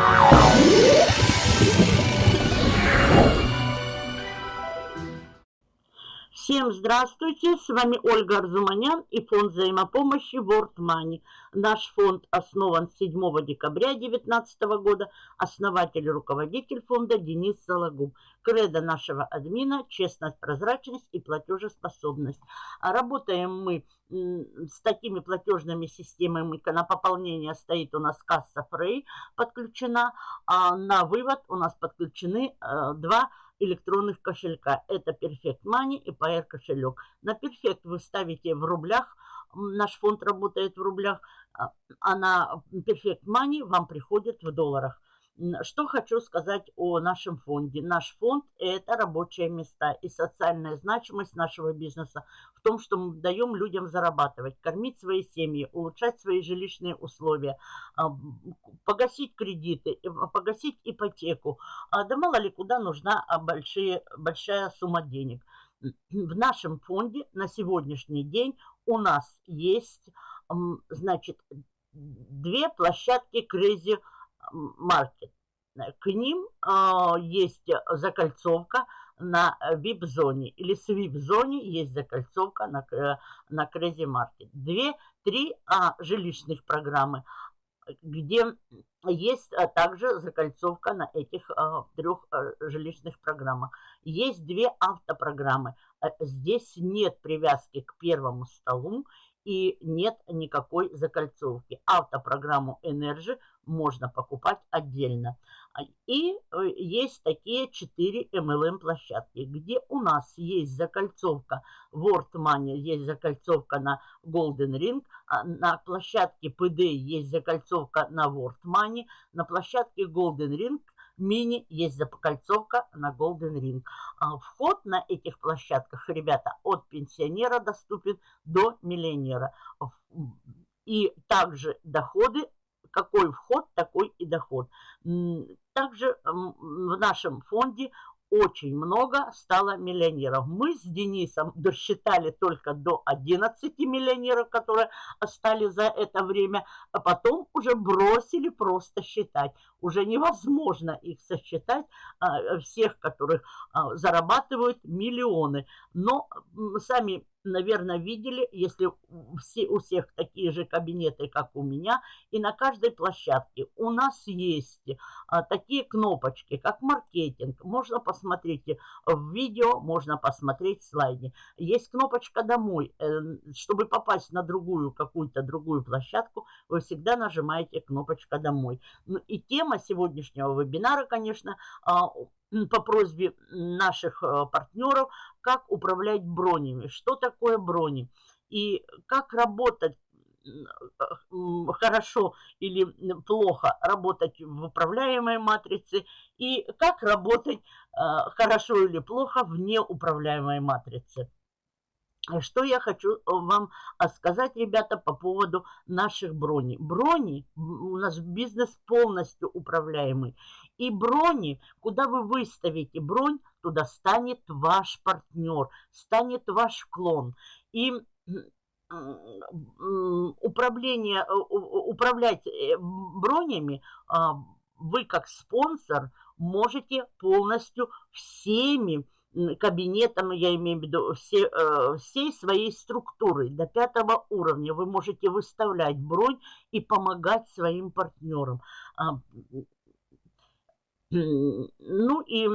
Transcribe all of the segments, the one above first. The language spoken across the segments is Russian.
Bye. Всем здравствуйте, с вами Ольга Арзуманян и фонд взаимопомощи World Money. Наш фонд основан 7 декабря 2019 года. Основатель и руководитель фонда Денис Сологуб. Кредо нашего админа – честность, прозрачность и платежеспособность. Работаем мы с такими платежными системами. На пополнение стоит у нас касса Frey подключена, а на вывод у нас подключены э, два электронных кошелька. Это Perfect Money и PR кошелек. На Perfect вы ставите в рублях, наш фонд работает в рублях, а, а на Perfect Money вам приходит в долларах. Что хочу сказать о нашем фонде. Наш фонд – это рабочие места и социальная значимость нашего бизнеса в том, что мы даем людям зарабатывать, кормить свои семьи, улучшать свои жилищные условия, а, погасить кредиты, погасить ипотеку. А, да мало ли куда нужна а, большие, большая сумма денег. В нашем фонде на сегодняшний день у нас есть, значит, две площадки Crazy Market. К ним э, есть закольцовка на VIP-зоне или с VIP-зоне есть закольцовка на, э, на Crazy Market. Две, три а, жилищных программы, где есть а, также закольцовка на этих а, трех а, жилищных программах. Есть две автопрограммы. Здесь нет привязки к первому столу и нет никакой закольцовки. Автопрограмму Energy можно покупать отдельно. А, и э, есть такие 4 MLM площадки, где у нас есть закольцовка World Money, есть закольцовка на Golden Ring, а на площадке PD есть закольцовка на World Money, на площадке Golden Ring мини есть закольцовка на Golden Ring. А, вход на этих площадках, ребята, от пенсионера доступен до миллионера. И также доходы какой вход, такой и доход. Также в нашем фонде очень много стало миллионеров. Мы с Денисом досчитали только до 11 миллионеров, которые стали за это время, а потом уже бросили просто считать. Уже невозможно их сосчитать, а, всех, которых а, зарабатывают миллионы. Но сами наверное, видели, если все, у всех такие же кабинеты, как у меня, и на каждой площадке у нас есть а, такие кнопочки, как маркетинг. Можно посмотреть в видео, можно посмотреть в слайде. Есть кнопочка «Домой». Э, чтобы попасть на другую, какую-то другую площадку, вы всегда нажимаете кнопочка «Домой». Ну и тема сегодняшнего вебинара, конечно, а, по просьбе наших э, партнеров, как управлять бронями, что такое брони и как работать хорошо или плохо работать в управляемой матрице и как работать э, хорошо или плохо в неуправляемой матрице. Что я хочу вам а, сказать, ребята, по поводу наших броней. Брони, у нас бизнес полностью управляемый. И брони, куда вы выставите бронь, туда станет ваш партнер, станет ваш клон. И управление, управлять э, бронями а, вы как спонсор можете полностью всеми кабинетом, я имею в виду, все, э, всей своей структурой до пятого уровня. Вы можете выставлять бронь и помогать своим партнерам. А, ну и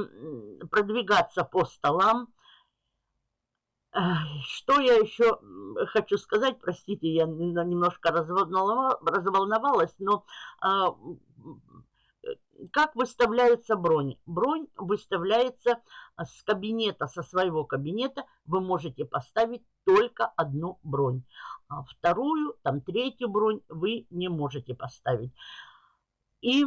продвигаться по столам. Что я еще хочу сказать, простите, я немножко разволновалась, но а, как выставляется бронь? Бронь выставляется а, с кабинета, со своего кабинета. Вы можете поставить только одну бронь. А вторую, там третью бронь вы не можете поставить. И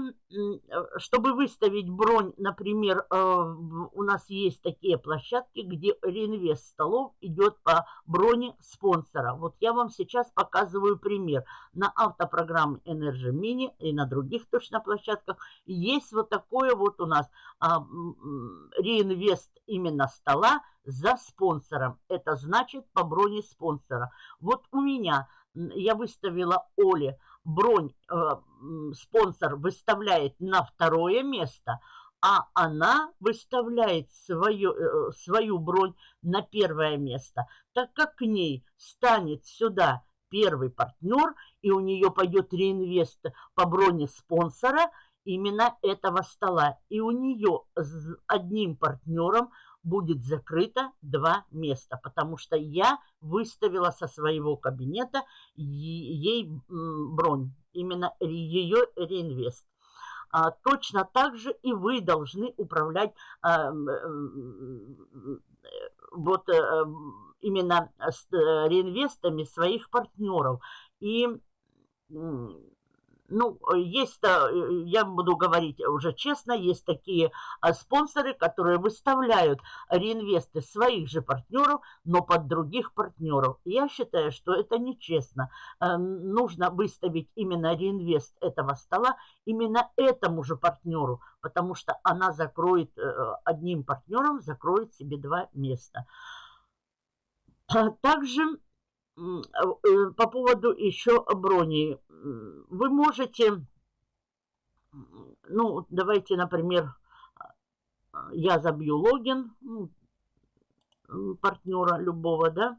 чтобы выставить бронь, например, э, у нас есть такие площадки, где реинвест столов идет по броне спонсора. Вот я вам сейчас показываю пример. На автопрограмме Energy Mini и на других точно площадках есть вот такое вот у нас а, реинвест именно стола за спонсором. Это значит по броне спонсора. Вот у меня я выставила Оле бронь э, спонсор выставляет на второе место, а она выставляет свою, э, свою бронь на первое место, так как к ней станет сюда первый партнер, и у нее пойдет реинвест по броне спонсора именно этого стола. И у нее с одним партнером будет закрыто два места, потому что я выставила со своего кабинета ей бронь, именно ее реинвест. А, точно так же и вы должны управлять а, вот э, именно с э, реинвестами своих партнеров. И ну, есть, э, я буду говорить уже честно, есть такие а, спонсоры, которые выставляют реинвесты своих же партнеров, но под других партнеров. Я считаю, что это нечестно. Э, нужно выставить именно реинвест этого стола именно этому же партнеру, потому что она закроет, э, одним партнером закроет себе два места. Также по поводу еще брони. Вы можете, ну, давайте, например, я забью логин партнера любого, да,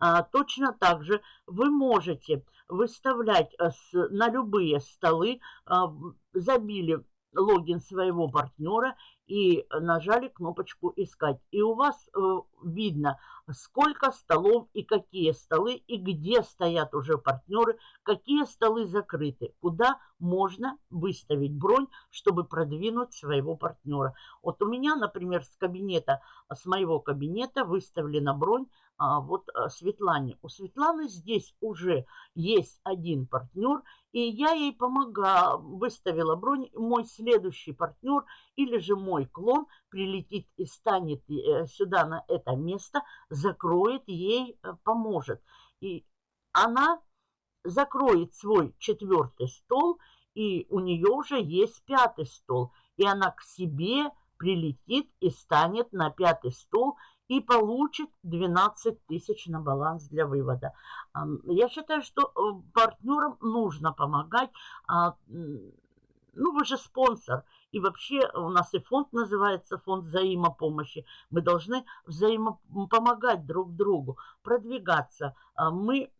а, точно так же вы можете выставлять э, на любые столы, а, забили логин своего партнера и нажали кнопочку «Искать». И у вас э, видно, сколько столов и какие столы, и где стоят уже партнеры, какие столы закрыты, куда можно выставить бронь, чтобы продвинуть своего партнера. Вот у меня, например, с кабинета, с моего кабинета выставлена бронь а, вот а, Светлане. У Светланы здесь уже есть один партнер, и я ей помогала, выставила бронь. Мой следующий партнер или же мой клон прилетит и станет э, сюда на это место, закроет ей, э, поможет. И она закроет свой четвертый стол, и у нее уже есть пятый стол. И она к себе прилетит и станет на пятый стол и получит 12 тысяч на баланс для вывода. Я считаю, что э, партнерам нужно помогать. А, ну, вы же спонсор. И вообще у нас и фонд называется фонд взаимопомощи. Мы должны взаимопомогать друг другу, продвигаться. А мы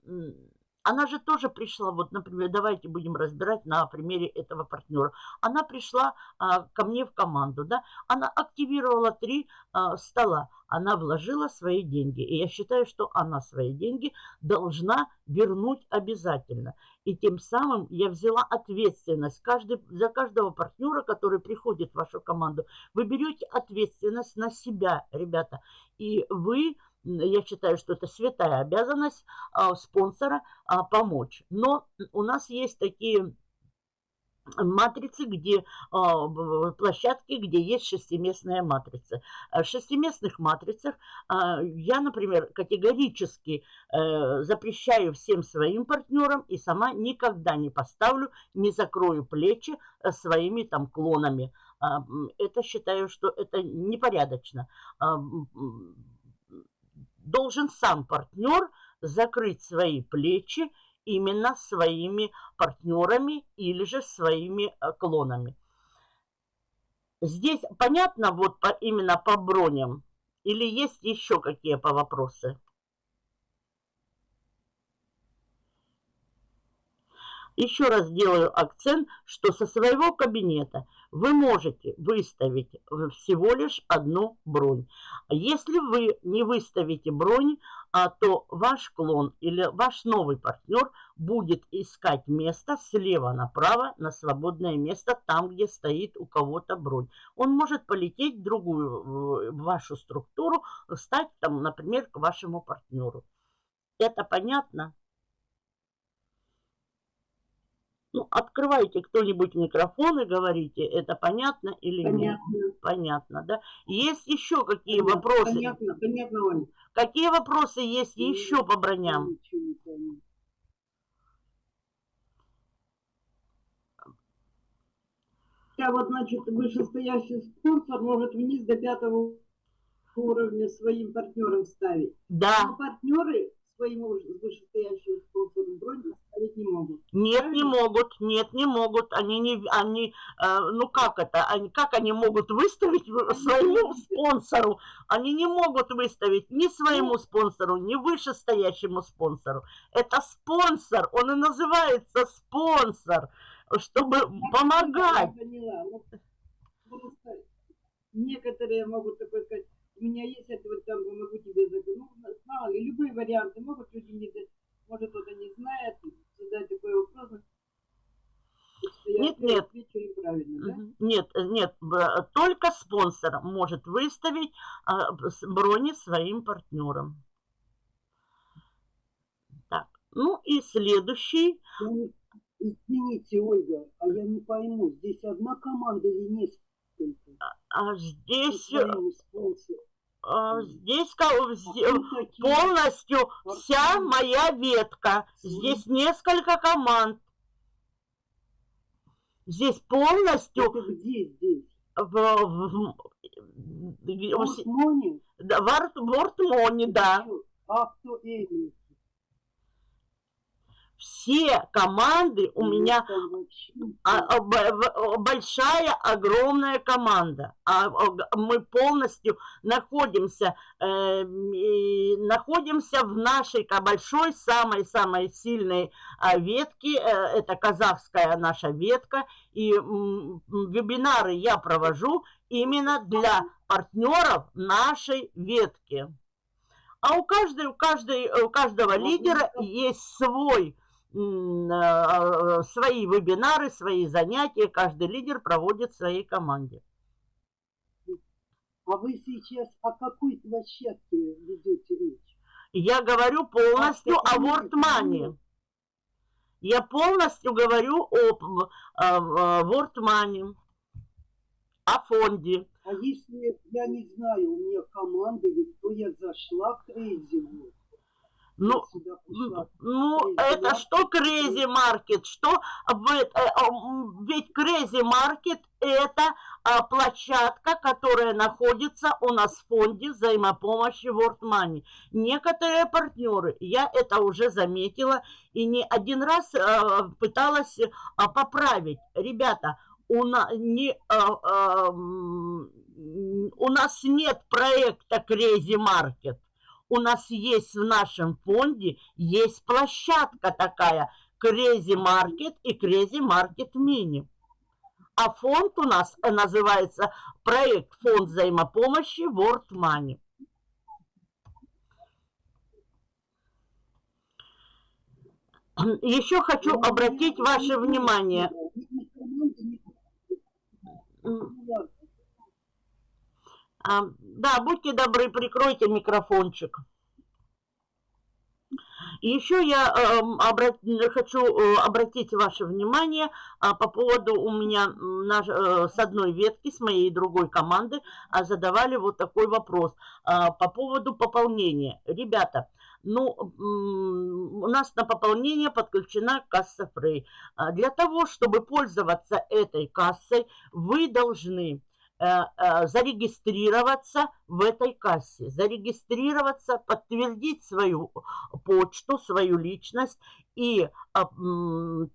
она же тоже пришла, вот, например, давайте будем разбирать на примере этого партнера. Она пришла а, ко мне в команду, да, она активировала три а, стола, она вложила свои деньги. И я считаю, что она свои деньги должна вернуть обязательно. И тем самым я взяла ответственность каждый, за каждого партнера, который приходит в вашу команду. Вы берете ответственность на себя, ребята, и вы я считаю, что это святая обязанность а, спонсора а, помочь. Но у нас есть такие матрицы, где а, площадки, где есть шестиместная матрица. В шестиместных матрицах я, например, категорически э, запрещаю всем своим партнерам и сама никогда не поставлю, не закрою плечи э, своими там клонами. Это считаю, что это непорядочно должен сам партнер закрыть свои плечи именно своими партнерами или же своими э, клонами. Здесь понятно вот по, именно по броням или есть еще какие по вопросы? Еще раз делаю акцент, что со своего кабинета вы можете выставить всего лишь одну бронь. Если вы не выставите бронь, а, то ваш клон или ваш новый партнер будет искать место слева направо на свободное место, там, где стоит у кого-то бронь. Он может полететь в другую, в вашу структуру, стать там, например, к вашему партнеру. Это понятно? Ну, открывайте кто-нибудь микрофон и говорите, это понятно или понятно. нет? Понятно, да? Есть еще какие понятно, вопросы? Понятно, понятно, Оля. Какие вопросы есть я еще по броням? Я вот, значит, вышестоящий спонсор может вниз до пятого уровня своим партнерам ставить. Да. Но партнеры своему вышестоящему спонсору бронь поставить не могут. Нет, не Правильно? могут, нет, не могут. Они не, они, э, ну как это, они, как они могут выставить Они своему не спонсору? Они не могут выставить ни своему Ну. спонсору, ни вышестоящему спонсору. Это спонсор, он и называется спонсор, чтобы Я помогать. поняла. Ну, просто некоторые могут такой сказать, у меня есть это вот там, могу тебе заказать. Ну, мало ли, любые варианты могут, люди не, может кто-то не знает, задать такой вопрос. Я Нет, нет. да? Нет, э, нет, только спонсор может выставить а, брони своим партнерам. Так, ну и следующий. Извините, Ольга, а я не пойму, здесь одна команда или несколько? А Со здесь, э, а, здесь А полностью вся моя ветка. Здесь несколько команд. Здесь полностью где здесь? в, в, в, В Осмоне? да, в. А кто эти? Все команды у Ну, меня А, а, большая, огромная команда. А, мы полностью находимся, э, находимся в нашей большой, самой-самой сильной ветке. Э, это казахская наша ветка. И вебинары я провожу именно для партнеров нашей ветки. А у каждой, у каждой, у каждого лидера есть свой свои вебинары, свои занятия. Каждый лидер проводит в своей команде. А вы сейчас о какой площадке ведете речь? Я говорю полностью А, о нет. Я полностью говорю об э, э, Вортмане, о фонде. А если я не знаю, у меня команда, или кто я зашла в вот, Ну. Ну, Crazy это что Crazy Market? Что э- э, ведь Crazy Market это а, площадка, которая находится у нас в фонде взаимопомощи World Money. Некоторые партнеры, я это уже заметила и не один раз а, пыталась поправить. Ребята, у, на, не, у нас нет проекта Crazy Market у нас есть в нашем фонде, есть площадка такая, Crazy Market и Crazy Market Mini. А фонд у нас называется проект Фонд взаимопомощи World Money. Еще хочу обратить ваше внимание. Ни ни команды, ни- М, ну, ладно. А, Да, будьте добры, прикройте микрофончик. Еще я эм, обра- хочу э, обратить ваше внимание а, по поводу у меня наш- э, с одной ветки, с моей другой команды а, задавали вот такой вопрос а, по поводу пополнения. Ребята, ну, у нас на пополнение подключена касса Фрей. Для того, чтобы пользоваться этой кассой, вы должны э, э, зарегистрироваться в этой кассе, зарегистрироваться, подтвердить свою почту, свою личность и а,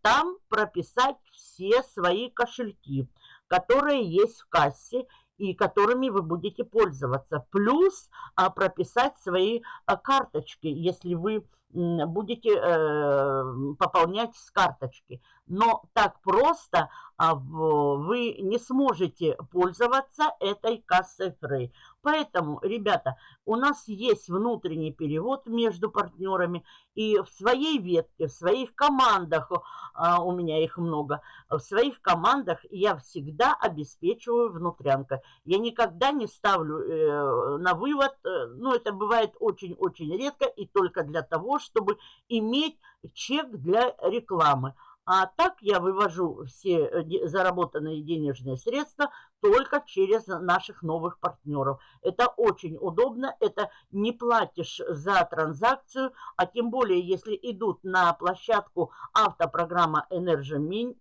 там прописать все свои кошельки, которые есть в кассе и которыми вы будете пользоваться. Плюс а, прописать свои а, карточки, если вы м, будете э, пополнять с карточки. Но так просто а, вы не сможете пользоваться этой кассой Frey. Поэтому, ребята, у нас есть внутренний перевод между партнерами, и в своей ветке, в своих командах, а, у меня их много, в своих командах я всегда обеспечиваю внутрянкой. Я никогда не ставлю э, на вывод, э, ну, это бывает очень-очень редко, и только для того, чтобы иметь чек для рекламы. А так я вывожу все э, заработанные денежные средства только через наших новых партнеров. Это очень удобно, это не платишь за транзакцию, а тем более, если идут на площадку автопрограмма Energy,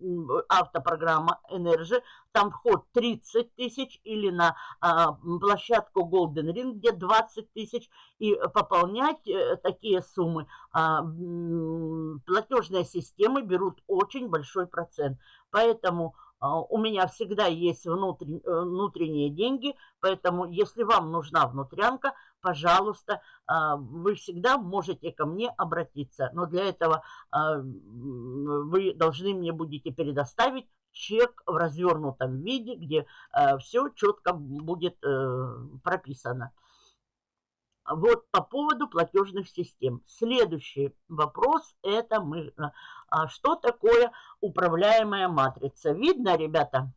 автопрограмма Energy, там вход 30 тысяч, или на а, площадку Golden Ring, где 20 тысяч, и пополнять а, такие суммы а, платежные системы берут очень большой процент. Поэтому у меня всегда есть внутрен, э, внутренние деньги, поэтому если вам нужна внутрянка, пожалуйста, а, вы всегда можете ко мне обратиться. Но для этого а, вы должны мне будете предоставить чек в развернутом виде, где все четко будет э, прописано. Вот по поводу платежных систем. Следующий вопрос – это мы, а что такое управляемая матрица. Видно, ребята?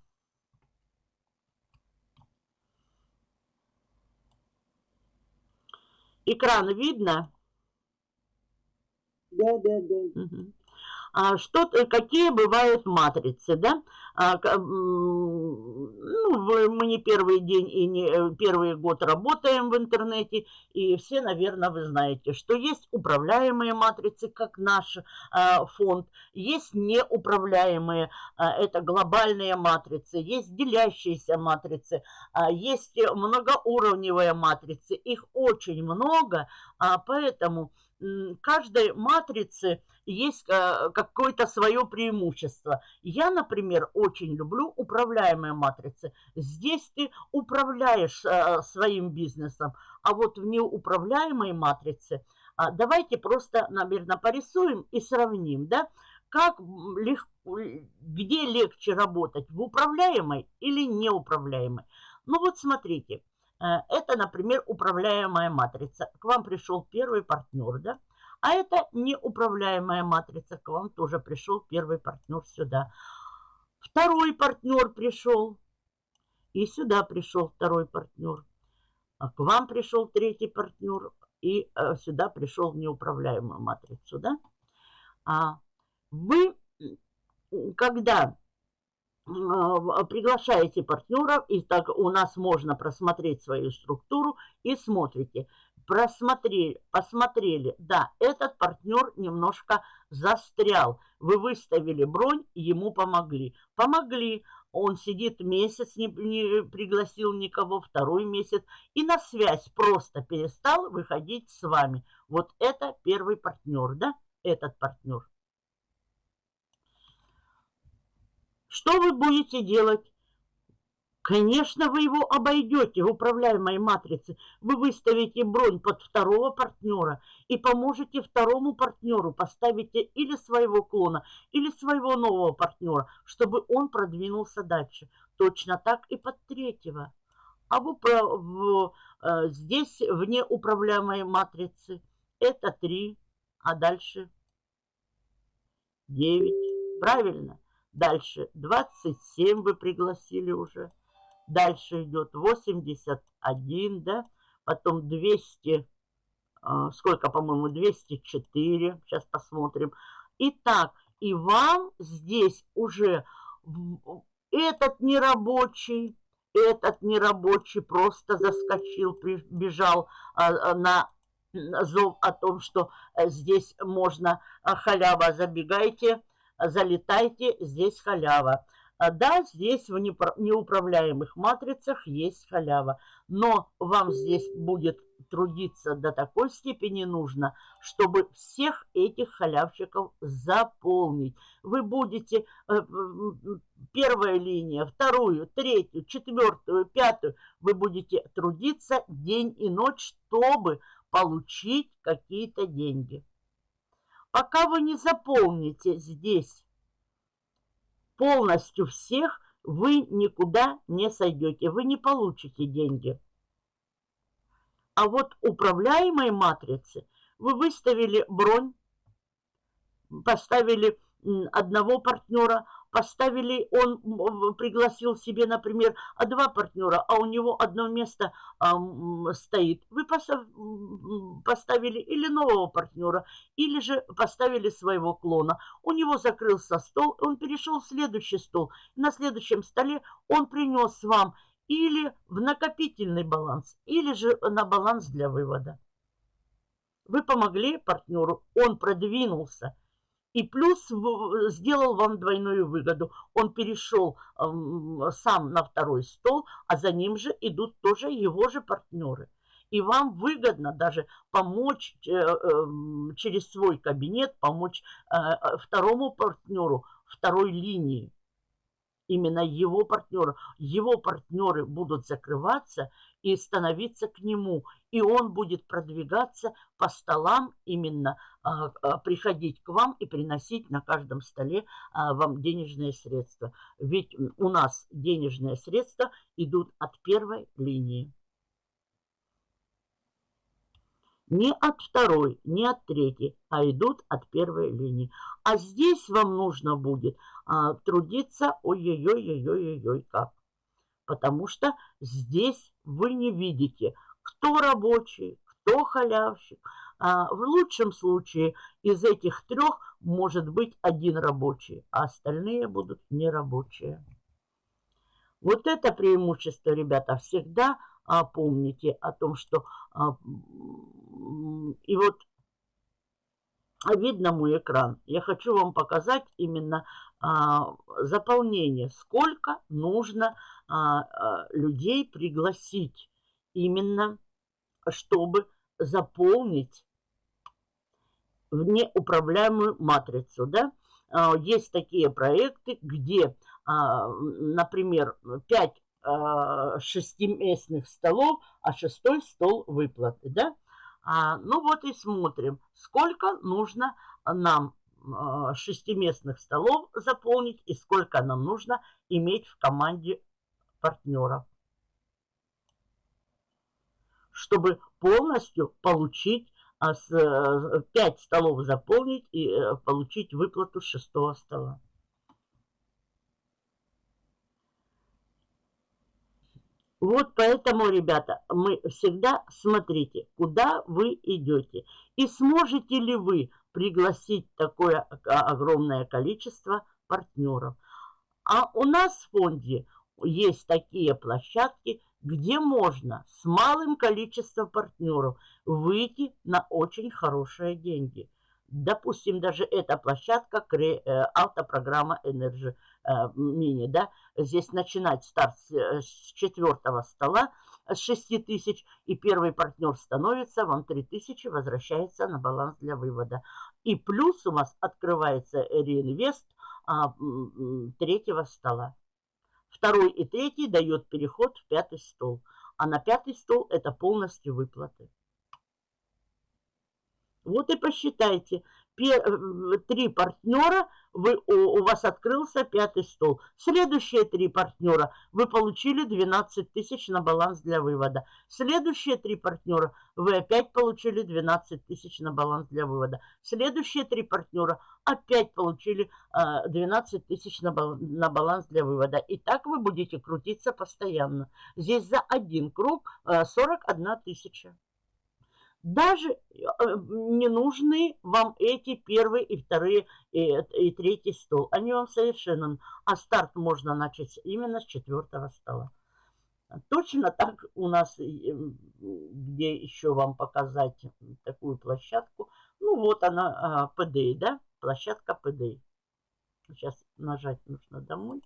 Экран видно? Да, да, да. Угу. А что, какие бывают матрицы, да? А, ну, мы не первый день и не э, первый год работаем в интернете, и все, наверное, вы знаете, что есть управляемые матрицы, как наш а, фонд, есть неуправляемые, а, это глобальные матрицы, есть делящиеся матрицы, есть многоуровневые матрицы, их очень много, поэтому каждой матрице есть э, какое-то свое преимущество. Я, например, очень люблю управляемые матрицы. Здесь ты управляешь э, своим бизнесом, а вот в неуправляемой матрице а, давайте просто, наверное, порисуем и сравним, да, как легко, где легче работать, в управляемой или неуправляемой. Ну вот смотрите, это, например, управляемая матрица. К вам пришел первый партнер, да? А это неуправляемая матрица. К вам тоже пришел первый партнер сюда. Второй партнер пришел. И сюда пришел второй партнер. А к вам пришел третий партнер. И э, сюда пришел неуправляемую матрицу. Да? А вы, когда приглашаете партнеров, и так у нас можно просмотреть свою структуру, и смотрите, просмотрели, посмотрели, да, этот партнер немножко застрял. Вы выставили бронь, ему помогли. Помогли, он сидит месяц, не, не пригласил никого, второй месяц, и на связь просто перестал выходить с вами. Вот это первый партнер, да, этот партнер. Что вы будете делать? Конечно, вы его обойдете в управляемой матрице. Вы выставите бронь под второго партнера и поможете второму партнеру, поставите или своего клона, или своего нового партнера, чтобы он продвинулся дальше. Точно так и под третьего. А в, в, э, здесь вне управляемой матрицы это 3, а дальше 9. Правильно? Дальше 27 вы пригласили уже. Дальше идет 81, да, потом 200, а, сколько, по-моему, 204, сейчас посмотрим. Итак, и вам здесь уже этот нерабочий, этот нерабочий просто заскочил, бежал а, а, на зов о том, что э, здесь можно халява, забегайте, залетайте, здесь халява. А да, здесь в неуправляемых матрицах есть халява, но вам здесь будет трудиться до такой степени нужно, чтобы всех этих халявщиков заполнить. Вы будете э, первая линия, вторую, третью, четвертую, пятую, вы будете трудиться день и ночь, чтобы получить какие-то деньги. Пока вы не заполните здесь полностью всех, вы никуда не сойдете, вы не получите деньги. А вот управляемой матрицы вы выставили бронь, поставили одного партнера, поставили, он пригласил себе, например, а два партнера, а у него одно место а, стоит. Вы поставили или нового партнера, или же поставили своего клона. У него закрылся стол, он перешел в следующий стол. На следующем столе он принес вам или в накопительный баланс, или же на баланс для вывода. Вы помогли партнеру, он продвинулся – и плюс сделал вам двойную выгоду. Он перешел сам на второй стол, а за ним же идут тоже его же партнеры. И вам выгодно даже помочь э, эм, через свой кабинет, помочь э, второму партнеру, второй линии именно его партнера. Его партнеры будут закрываться и становиться к нему. И он будет продвигаться по столам, именно приходить к вам и приносить на каждом столе а, вам денежные средства. Ведь у нас денежные средства идут от первой линии. Не от второй, не от третьей, а идут от первой линии. А здесь вам нужно будет а, трудиться ой-ой-ой-ой-ой-ой как. Потому что здесь вы не видите, кто рабочий, кто халявщик. А, в лучшем случае из этих трех может быть один рабочий, а остальные будут нерабочие. Вот это преимущество, ребята, всегда а, помните о том, что а, и вот видно мой экран. Я хочу вам показать именно а, заполнение, сколько нужно а, а, людей пригласить именно, чтобы заполнить в неуправляемую матрицу. Да? А, есть такие проекты, где, а, например, 5 а, шестиместных столов, а шестой стол выплаты. Да? Ну вот и смотрим, сколько нужно нам шестиместных столов заполнить и сколько нам нужно иметь в команде партнеров, чтобы полностью получить, 5 а, столов заполнить и э, получить выплату шестого стола. Вот поэтому, ребята, мы всегда смотрите, куда вы идете. И сможете ли вы пригласить такое огромное количество партнеров. А у нас в фонде есть такие площадки, где можно с малым количеством партнеров выйти на очень хорошие деньги. Допустим, даже эта площадка, э, автопрограмма Energy э, Mini, да, здесь начинать старт с четвертого стола, с 6 тысяч, и первый партнер становится, вам 3 тысячи возвращается на баланс для вывода. И плюс у вас открывается реинвест а, третьего стола. Второй и третий дает переход в пятый стол. А на пятый стол это полностью выплаты. Вот и посчитайте. Э, три партнера, вы, у, у вас открылся пятый стол. Следующие три партнера, вы получили 12 тысяч на баланс для вывода. Следующие три партнера, вы опять получили 12 тысяч на баланс для вывода. Следующие три партнера опять получили 12 э, тысяч на, на баланс для вывода. И так вы будете крутиться постоянно. Здесь за один круг 41 э, тысяча. Даже э, не нужны вам эти первые и вторые и, и третий стол. Они вам совершенно... А старт можно начать именно с четвертого стола. Точно так у нас, где еще вам показать такую площадку. Ну вот она, PDI, а, да? Площадка PDI. Сейчас нажать нужно домой.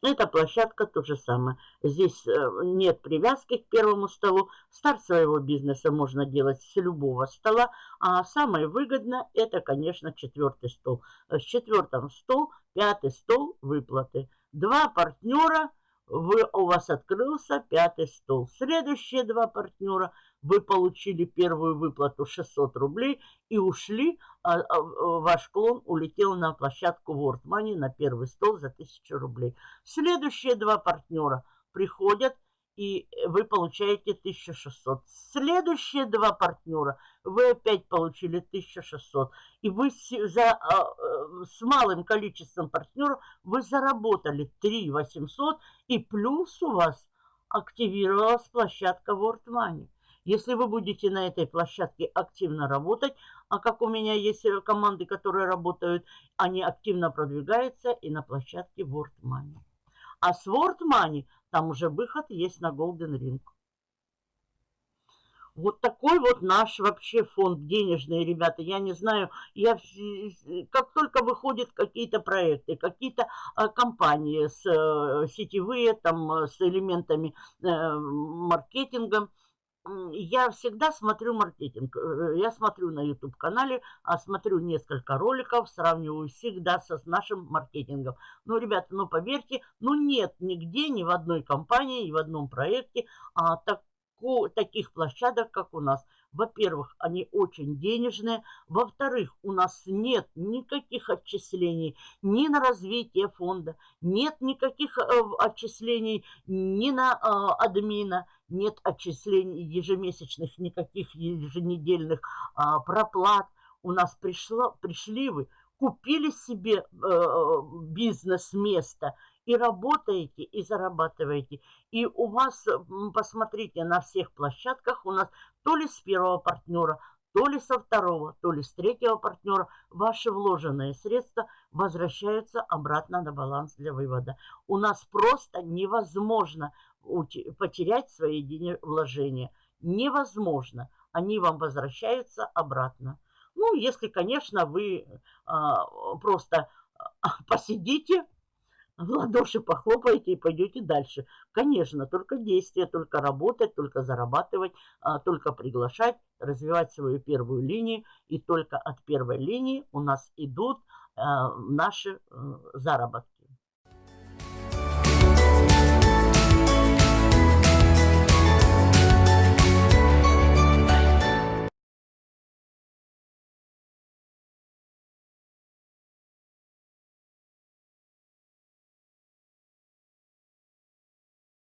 Эта площадка то же самое. Здесь э, нет привязки к первому столу. Старт своего бизнеса можно делать с любого стола. А самое выгодное это, конечно, четвертый стол. С четвертым стол, пятый стол выплаты. Два партнера вы, у вас открылся пятый стол. Следующие два партнера, вы получили первую выплату 600 рублей и ушли, а, а, ваш клон улетел на площадку World Money на первый стол за 1000 рублей. Следующие два партнера приходят и вы получаете 1600. Следующие два партнера вы опять получили 1600. И вы за, а, э, с малым количеством партнеров вы заработали 3800 и плюс у вас активировалась площадка World Money. Если вы будете на этой площадке активно работать, а как у меня есть э, команды, которые работают, они активно продвигаются и на площадке World Money. А с World Money там уже выход есть на Golden Ring. Вот такой вот наш вообще фонд денежный, ребята. Я не знаю, я как только выходят какие-то проекты, какие-то а, компании с э, сетевые, там, с элементами э, маркетинга, я всегда смотрю маркетинг. Э, я смотрю на YouTube-канале, а смотрю несколько роликов, сравниваю всегда со, с нашим маркетингом. Ну, ребята, ну, поверьте, ну, нет нигде, ни в одной компании, ни в одном проекте а, так, таких площадок, как у нас. Во-первых, они очень денежные. Во-вторых, у нас нет никаких отчислений ни на развитие фонда, нет никаких э, отчислений ни на э, админа, нет отчислений ежемесячных, никаких еженедельных э, проплат. У нас пришло, пришли вы, купили себе э, бизнес-место и работаете, и зарабатываете. И у вас, посмотрите, на всех площадках у нас то ли с первого партнера, то ли со второго, то ли с третьего партнера ваши вложенные средства возвращаются обратно на баланс для вывода. У нас просто невозможно потерять свои вложения. Невозможно. Они вам возвращаются обратно. Ну, если, конечно, вы а, просто посидите, в ладоши похлопаете и пойдете дальше. Конечно, только действие, только работать, только зарабатывать, а, только приглашать, развивать свою первую линию. И только от первой линии у нас идут а, наши э, заработки.